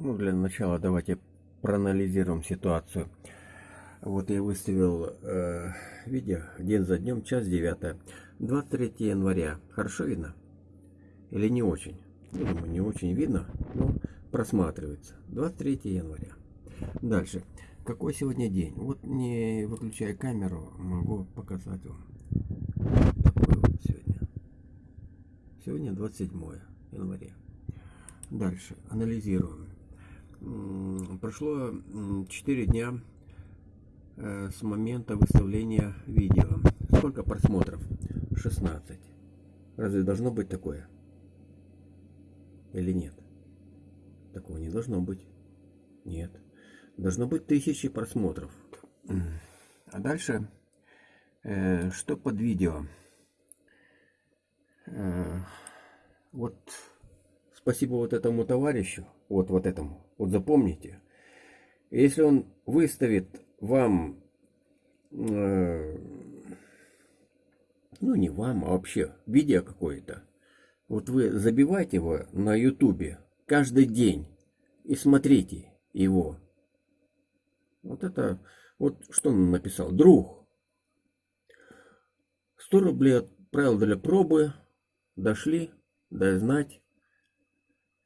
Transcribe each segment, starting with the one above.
Ну, для начала давайте проанализируем ситуацию. Вот я выставил э, видео день за днем, час 9. 23 января. Хорошо видно? Или не очень? Ну, думаю, не очень видно, но просматривается. 23 января. Дальше. Какой сегодня день? Вот не выключая камеру, могу показать вам. Такой вот сегодня. Сегодня 27 января. Дальше. Анализируем. Прошло 4 дня э, с момента выставления видео. Сколько просмотров? 16. Разве должно быть такое? Или нет? Такого не должно быть. Нет. Должно быть тысячи просмотров. А дальше, э, что под видео? Э, вот спасибо вот этому товарищу, вот, вот этому, вот запомните. Если он выставит вам, э, ну не вам, а вообще видео какое-то, вот вы забивайте его на ютубе каждый день и смотрите его. Вот это, вот что он написал, друг. 100 рублей отправил для пробы, дошли, дай знать.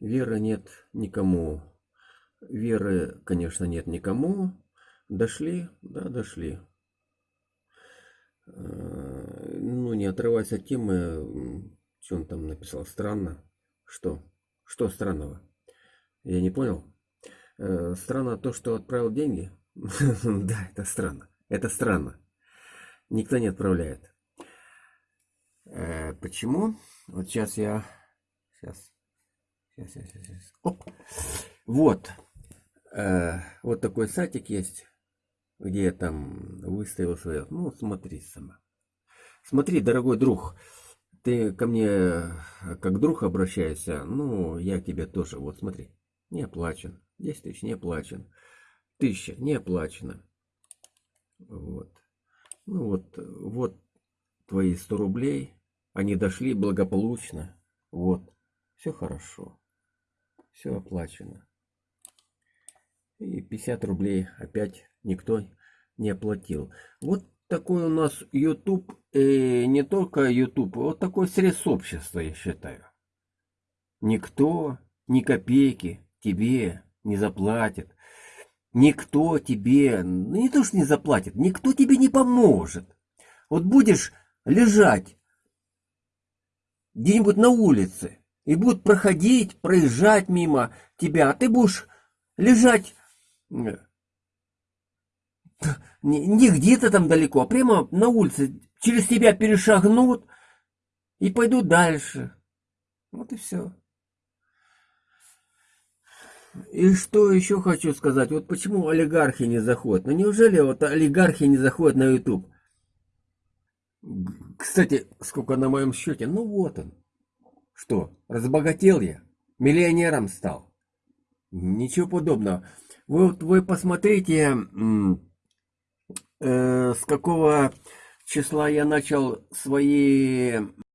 Веры нет никому. Веры, конечно, нет никому. Дошли? Да, дошли. Э, ну, не отрываясь от темы, что он там написал? Странно. Что? Что странного? Я не понял. Э, странно то, что отправил деньги? Да, это странно. Это странно. Никто не отправляет. Э, почему? Вот сейчас я... Сейчас. Сейчас, сейчас, сейчас. Оп. Вот. Э, вот такой сайтик есть, где я там выставил свое. Ну, смотри сама. Смотри, дорогой друг, ты ко мне э, как друг обращаешься, ну, я тебе тоже. Вот смотри, не оплачен. 10 тысяч не оплачен. Тысяча не оплачено. Вот. Ну вот, вот твои 100 рублей. Они дошли благополучно. Вот. Все хорошо все оплачено. И 50 рублей опять никто не оплатил. Вот такой у нас YouTube, и не только YouTube, вот такое средство общества, я считаю. Никто ни копейки тебе не заплатит. Никто тебе, ну не то что не заплатит, никто тебе не поможет. Вот будешь лежать где-нибудь на улице, и будут проходить, проезжать мимо тебя, а ты будешь лежать не, не где-то там далеко, а прямо на улице, через тебя перешагнут и пойдут дальше. Вот и все. И что еще хочу сказать, вот почему олигархи не заходят? Ну неужели вот олигархи не заходят на YouTube? Кстати, сколько на моем счете? Ну вот он. Что, разбогател я? Миллионером стал? Ничего подобного. Вы, вот, вы посмотрите, э, с какого числа я начал свои